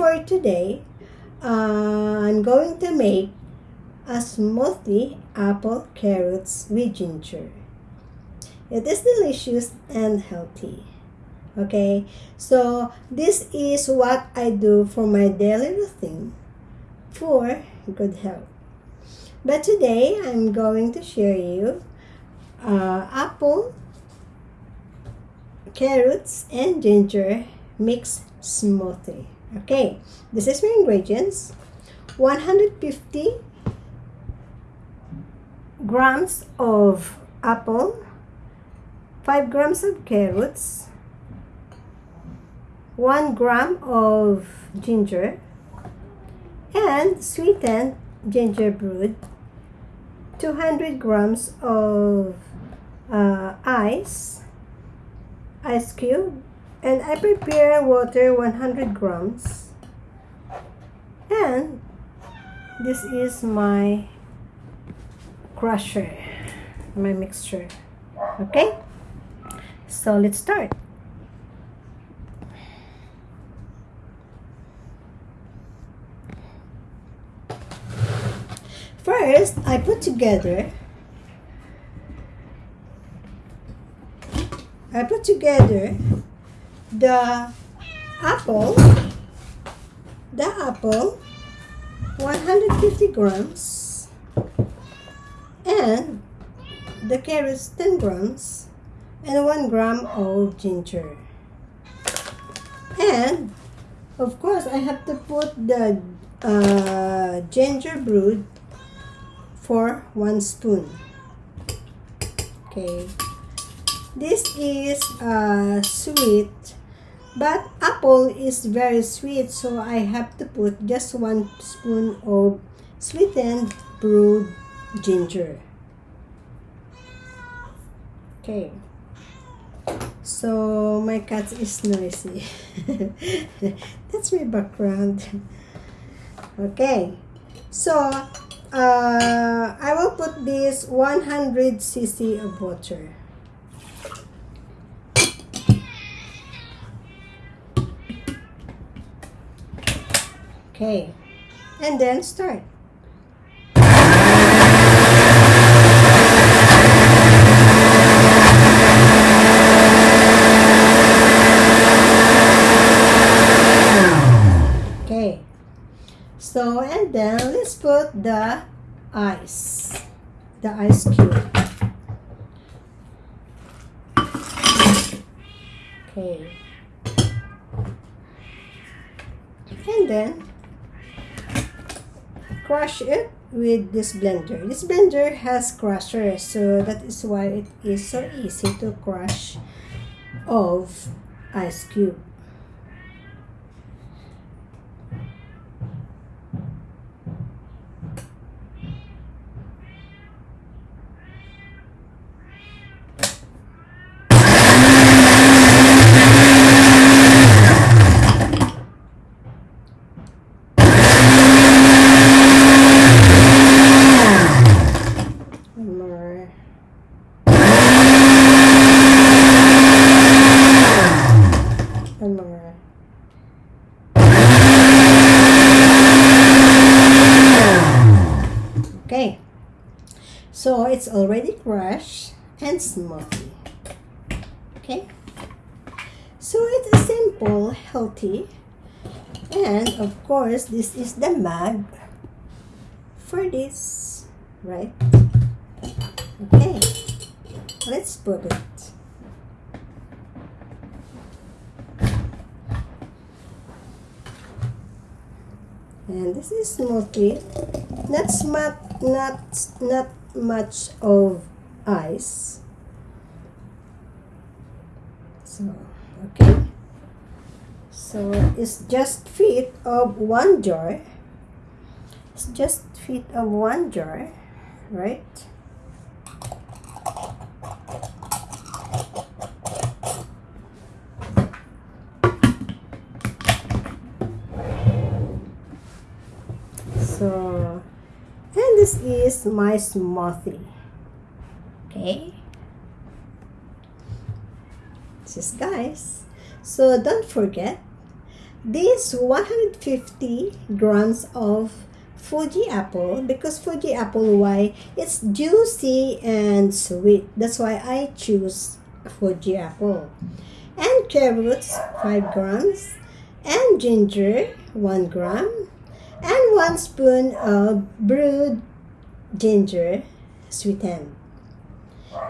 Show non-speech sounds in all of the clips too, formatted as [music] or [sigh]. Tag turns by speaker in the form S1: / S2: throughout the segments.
S1: for today, uh, I'm going to make a smoothie apple carrots with ginger. It is delicious and healthy. Okay, so this is what I do for my daily routine for good health. But today I'm going to share you uh, apple, carrots, and ginger mixed smoothie. Okay, this is my ingredients. 150 grams of apple, 5 grams of carrots, 1 gram of ginger, and sweetened ginger brewed, 200 grams of uh, ice, ice cube, and I prepare water 100 grams. And this is my crusher, my mixture. Okay? So let's start. First, I put together I put together the apple the apple 150 grams. And the carrots 10 grams. And 1 gram of ginger. And of course I have to put the uh, ginger brewed for 1 spoon. Okay. This is uh, sweet but apple is very sweet so I have to put just one spoon of sweetened brewed ginger. Okay. So my cat is noisy. [laughs] That's my background. Okay. So uh, I will put this 100 cc of water Okay. And then start. Okay. So, and then let's put the ice. The ice cube. Okay. And then crush it with this blender. This blender has crusher, so that is why it is so easy to crush of ice cube. Okay, so it's already crushed and smoothie. Okay, so it's simple, healthy, and of course, this is the mug for this, right? Okay, let's put it. And this is smoothie. Not smart, not not much of ice. So okay. So it's just fit of one jar. It's just fit of one jar, right? So, and this is my smoothie. Okay. This is guys. So don't forget this 150 grams of Fuji apple because Fuji apple why it's juicy and sweet that's why I choose Fuji apple and carrots 5 grams and ginger 1 gram and 1 spoon of brewed ginger sweeten.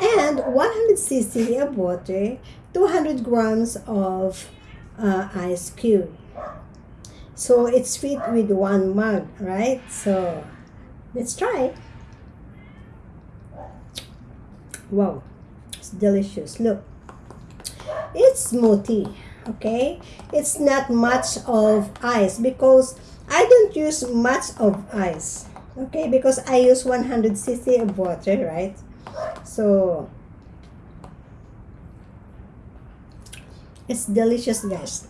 S1: and 100 cc of water 200 grams of uh, ice cube. So it's fit with one mug right? So let's try. Wow it's delicious. Look it's smoothie okay? It's not much of ice because I don't use much of ice okay because I use 100 cc of water right? So it's delicious guys.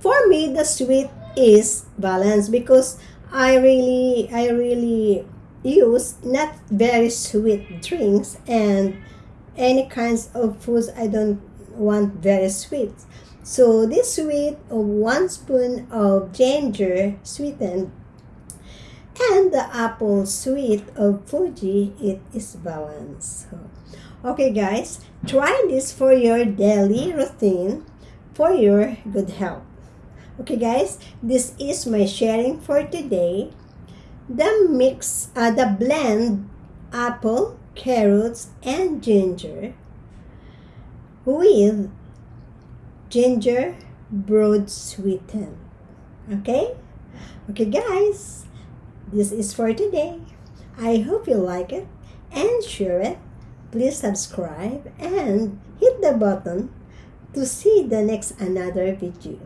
S1: For me the sweet is balanced because I really I really use not very sweet drinks and any kinds of foods I don't want very sweet. So this sweet of one spoon of ginger sweetened and the apple sweet of Fuji, it is balanced. Okay guys, try this for your daily routine for your good health. Okay guys, this is my sharing for today. The mix, uh, the blend apple, carrots, and ginger with ginger broad sweetened. Okay? Okay guys, this is for today. I hope you like it and share it. Please subscribe and hit the button to see the next another video.